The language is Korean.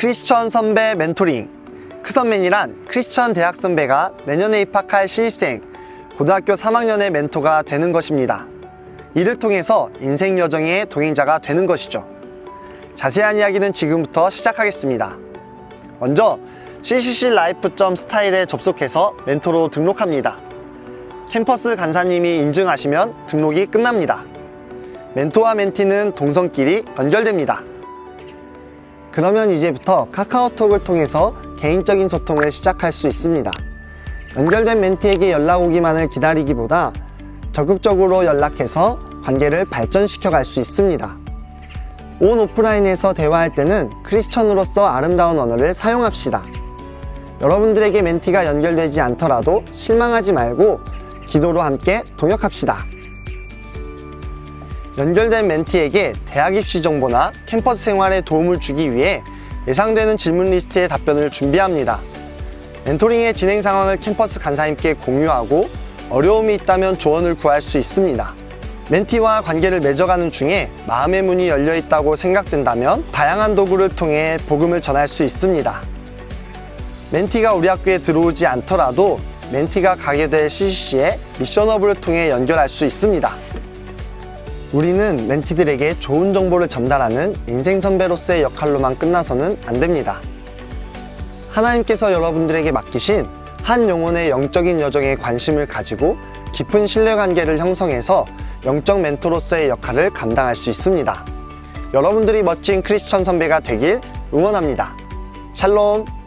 크리스천 선배 멘토링 크선맨이란 크리스천 대학 선배가 내년에 입학할 신입생 고등학교 3학년의 멘토가 되는 것입니다. 이를 통해서 인생 여정의 동행자가 되는 것이죠. 자세한 이야기는 지금부터 시작하겠습니다. 먼저 ccclife.style에 접속해서 멘토로 등록합니다. 캠퍼스 간사님이 인증하시면 등록이 끝납니다. 멘토와 멘티는 동성끼리 연결됩니다. 그러면 이제부터 카카오톡을 통해서 개인적인 소통을 시작할 수 있습니다. 연결된 멘티에게 연락 오기만을 기다리기보다 적극적으로 연락해서 관계를 발전시켜 갈 수 있습니다. 온 오프라인에서 대화할 때는 크리스천으로서 아름다운 언어를 사용합시다. 여러분들에게 멘티가 연결되지 않더라도 실망하지 말고 기도로 함께 동역합시다. 연결된 멘티에게 대학 입시 정보나 캠퍼스 생활에 도움을 주기 위해 예상되는 질문 리스트의 답변을 준비합니다. 멘토링의 진행 상황을 캠퍼스 간사님께 공유하고 어려움이 있다면 조언을 구할 수 있습니다. 멘티와 관계를 맺어가는 중에 마음의 문이 열려 있다고 생각된다면 다양한 도구를 통해 복음을 전할 수 있습니다. 멘티가 우리 학교에 들어오지 않더라도 멘티가 가게 될 CCC의 미션허브를 통해 연결할 수 있습니다. 우리는 멘티들에게 좋은 정보를 전달하는 인생 선배로서의 역할로만 끝나서는 안 됩니다. 하나님께서 여러분들에게 맡기신 한 영혼의 영적인 여정에 관심을 가지고 깊은 신뢰관계를 형성해서 영적 멘토로서의 역할을 감당할 수 있습니다. 여러분들이 멋진 크리스천 선배가 되길 응원합니다. 샬롬!